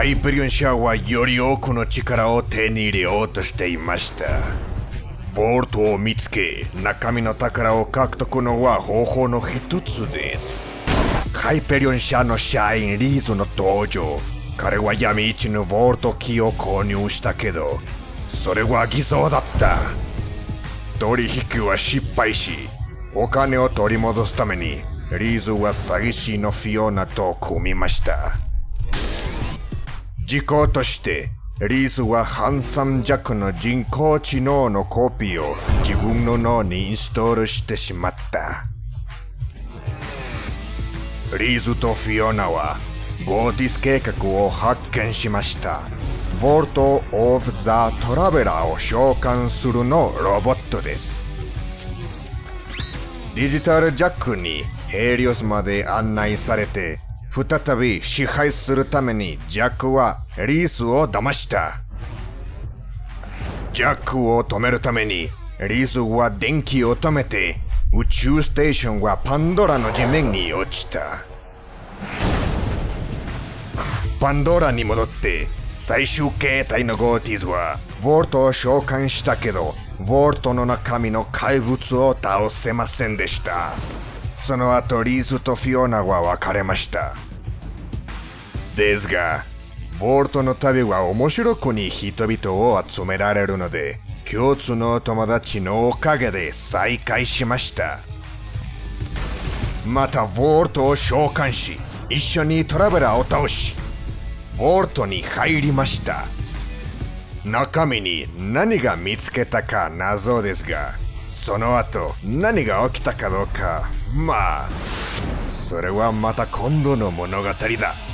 ハイペリオン社はより多くの力を手に入れようとしていました。ボルトを見つけ中身の宝を獲得のは方法の一つです。ハイペリオン社の社員リーズの登場。彼は闇市のボルトキーを購入したけどそれは偽造だった。取引は失敗しお金を取り戻すためにリーズは詐欺師のフィオナと組みました。事項としてリーズはハンサム弱の人工知能のコピーを自分の脳にインストールしてしまった。リーズとフィオナはゴーティス計画を発見しました。ボルト・オブ・ザ・トラベラーを召喚するのロボットです。デジタルジャックにヘリオスまで案内されて再び支配するためにジャックはリースを騙した。ジャックを止めるためにリースは電気を止めて宇宙ステーションはパンドラの地面に落ちた。パンドラに戻って最終形態のゴーティズはウォルトを召喚したけどウォルトの中身の怪物を倒せませんでした。その後リーズとフィオナは別れました。ですがボルトの旅は面白くに人々を集められるので共通の友達のおかげで再会しました。またボルトを召喚し一緒にトラベラーを倒しボルトに入りました。中身に何が見つけたか謎ですがその後何が起きたかどうかまあそれはまた今度の物語だ。